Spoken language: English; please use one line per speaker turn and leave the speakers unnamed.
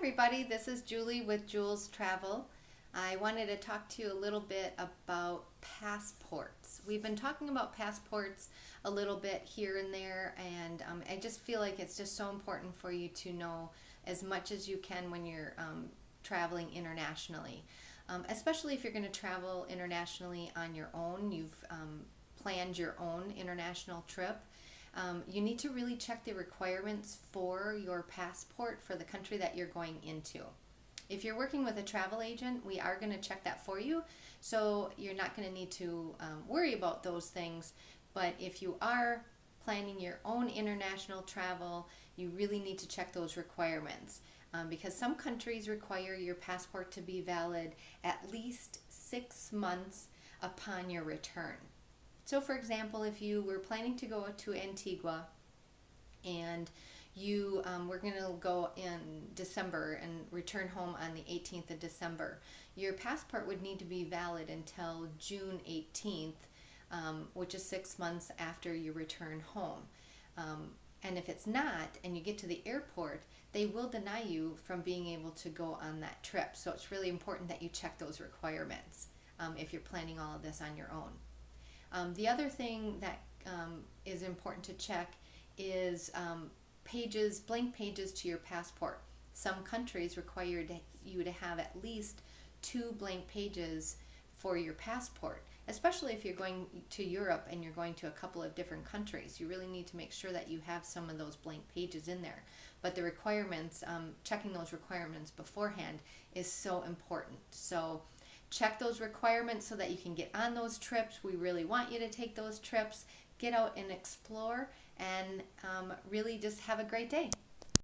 everybody, this is Julie with Jules Travel. I wanted to talk to you a little bit about passports. We've been talking about passports a little bit here and there, and um, I just feel like it's just so important for you to know as much as you can when you're um, traveling internationally. Um, especially if you're going to travel internationally on your own, you've um, planned your own international trip. Um, you need to really check the requirements for your passport for the country that you're going into. If you're working with a travel agent, we are going to check that for you. So you're not going to need to um, worry about those things. But if you are planning your own international travel, you really need to check those requirements. Um, because some countries require your passport to be valid at least six months upon your return. So for example, if you were planning to go to Antigua and you um, were going to go in December and return home on the 18th of December, your passport would need to be valid until June 18th, um, which is six months after you return home. Um, and if it's not, and you get to the airport, they will deny you from being able to go on that trip. So it's really important that you check those requirements um, if you're planning all of this on your own. Um, the other thing that um, is important to check is um, pages, blank pages to your passport. Some countries require you to have at least two blank pages for your passport, especially if you're going to Europe and you're going to a couple of different countries. You really need to make sure that you have some of those blank pages in there. But the requirements, um, checking those requirements beforehand is so important. So check those requirements so that you can get on those trips. We really want you to take those trips, get out and explore, and um, really just have a great day.